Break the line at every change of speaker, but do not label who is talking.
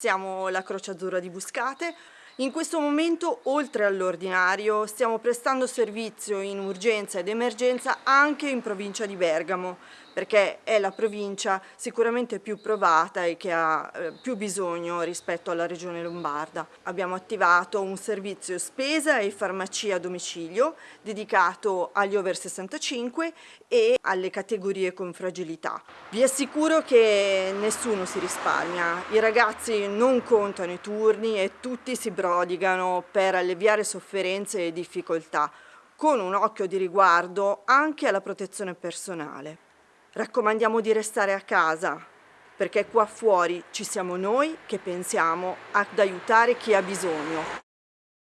Siamo la Croce Azzurra di Buscate. In questo momento, oltre all'ordinario, stiamo prestando servizio in urgenza ed emergenza anche in provincia di Bergamo, perché è la provincia sicuramente più provata e che ha eh, più bisogno rispetto alla regione lombarda. Abbiamo attivato un servizio spesa e farmacia a domicilio dedicato agli over 65 e alle categorie con fragilità. Vi assicuro che nessuno si risparmia, i ragazzi non contano i turni e tutti si prodigano per alleviare sofferenze e difficoltà, con un occhio di riguardo anche alla protezione personale. Raccomandiamo di restare a casa, perché qua fuori ci siamo noi che pensiamo ad aiutare chi ha bisogno.